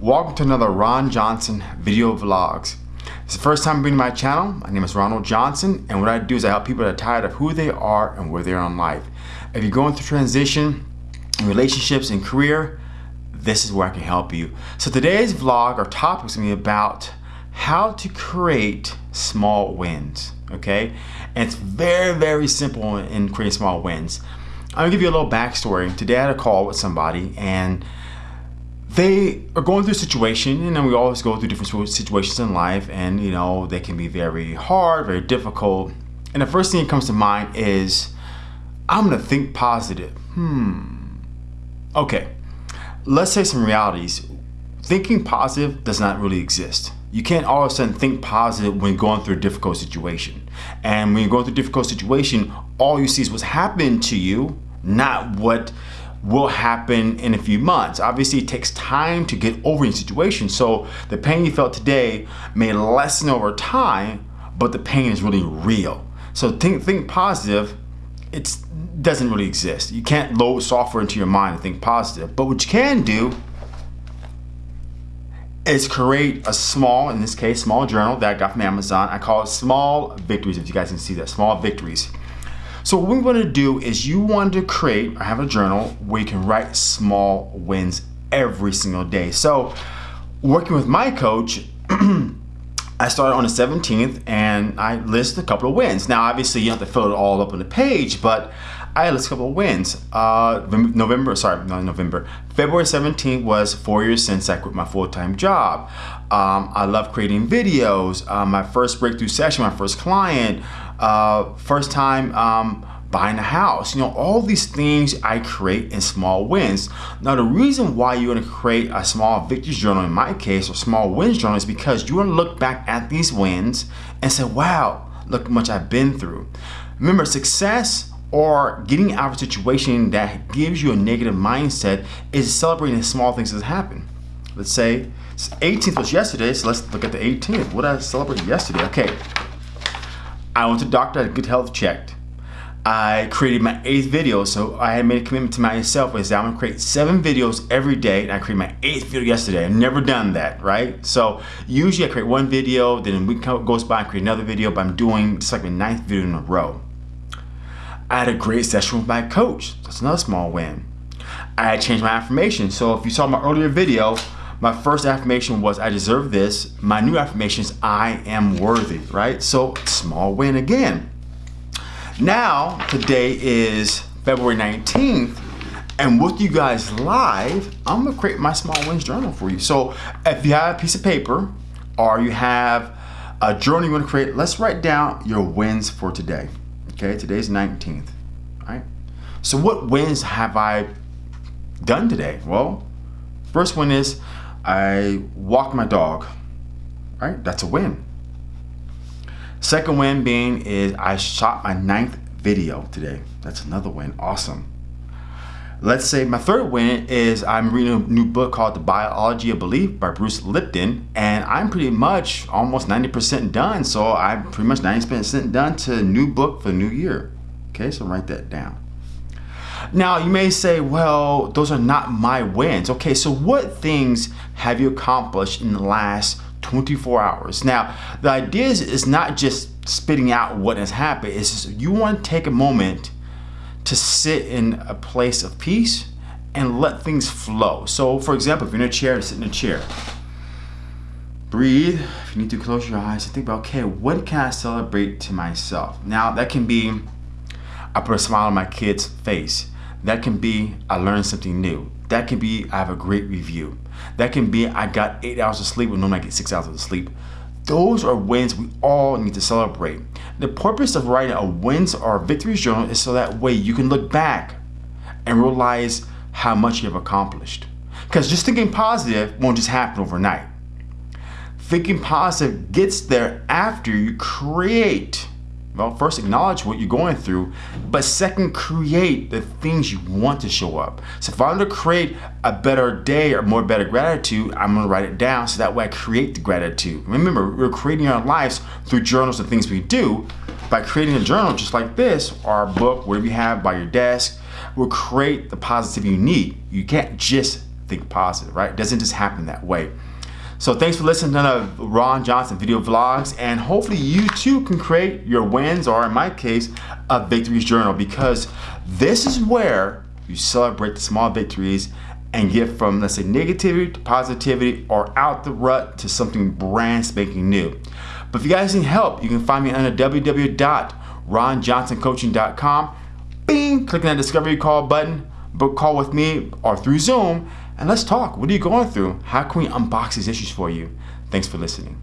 Welcome to another Ron Johnson video vlogs. It's the first time being to my channel. My name is Ronald Johnson and what I do is I help people that are tired of who they are and where they are in life. If you're going through transition relationships and career, this is where I can help you. So today's vlog, our topic is going to be about how to create small wins, okay? And it's very, very simple in creating small wins. I'm gonna give you a little backstory. Today I had a call with somebody and they are going through a situation, and then we always go through different situations in life, and you know, they can be very hard, very difficult. And the first thing that comes to mind is, I'm gonna think positive. Hmm. Okay, let's say some realities. Thinking positive does not really exist. You can't all of a sudden think positive when going through a difficult situation. And when you're going through a difficult situation, all you see is what's happened to you, not what will happen in a few months. Obviously, it takes time to get over your situation. So the pain you felt today may lessen over time, but the pain is really real. So think, think positive. It doesn't really exist. You can't load software into your mind and think positive. But what you can do is create a small, in this case, small journal that I got from Amazon. I call it Small Victories, if you guys can see that, Small Victories. So what we want to do is you want to create, I have a journal where you can write small wins every single day. So working with my coach, I started on the 17th and I list a couple of wins. Now, obviously you have to fill it all up on the page, but I list a couple of wins. Uh, November, sorry, not November. February 17th was four years since I quit my full-time job. Um, I love creating videos. Uh, my first breakthrough session, my first client, uh, first time um, buying a house. You know, all these things I create in small wins. Now, the reason why you want to create a small victories journal, in my case, or small wins journal, is because you want to look back at these wins and say, wow, look how much I've been through. Remember, success or getting out of a situation that gives you a negative mindset is celebrating the small things that happen. Let's say 18th was yesterday, so let's look at the 18th. What I celebrate yesterday? Okay. I went to doctor, a good health checked. I created my eighth video, so I had made a commitment to myself was that I'm gonna create seven videos every day, and I created my eighth video yesterday. I've never done that, right? So usually I create one video, then a week goes by, I create another video, but I'm doing just like my ninth video in a row. I had a great session with my coach. That's another small win. I changed my affirmation. So if you saw my earlier video, my first affirmation was I deserve this. My new affirmation is I am worthy, right? So small win again. Now, today is February 19th, and with you guys live, I'm gonna create my small wins journal for you. So if you have a piece of paper or you have a journal you wanna create, let's write down your wins for today. Okay, today's 19th, right? So what wins have I done today? Well, first one is I walked my dog, right? That's a win. Second win being is I shot my ninth video today. That's another win, awesome. Let's say my third win is I'm reading a new book called The Biology of Belief by Bruce Lipton and I'm pretty much almost 90% done. So I'm pretty much 90% done to a new book for the new year. Okay, so write that down. Now you may say, well, those are not my wins. Okay, so what things have you accomplished in the last 24 hours? Now, the idea is, is not just spitting out what has happened. It's just you want to take a moment to sit in a place of peace and let things flow. So for example, if you're in a chair, sit in a chair. Breathe. If you need to close your eyes and think about, okay, what can I celebrate to myself? Now that can be, I put a smile on my kid's face. That can be, I learned something new. That can be, I have a great review. That can be, I got eight hours of sleep when normally I get six hours of sleep. Those are wins we all need to celebrate. The purpose of writing a wins or victories journal is so that way you can look back and realize how much you have accomplished. Because just thinking positive won't just happen overnight. Thinking positive gets there after you create well, first acknowledge what you're going through, but second, create the things you want to show up. So if I want to create a better day or more better gratitude, I'm to write it down so that way I create the gratitude. Remember, we're creating our lives through journals and things we do. By creating a journal just like this, or a book, whatever you have by your desk, will create the positivity you need. You can't just think positive, right? It doesn't just happen that way. So thanks for listening to Ron Johnson video vlogs and hopefully you too can create your wins or in my case, a victories journal because this is where you celebrate the small victories and get from let's say negativity to positivity or out the rut to something brand spanking new. But if you guys need help, you can find me under www.ronjohnsoncoaching.com. Bing, click on that discovery call button, book call with me or through Zoom and let's talk. What are you going through? How can we unbox these issues for you? Thanks for listening.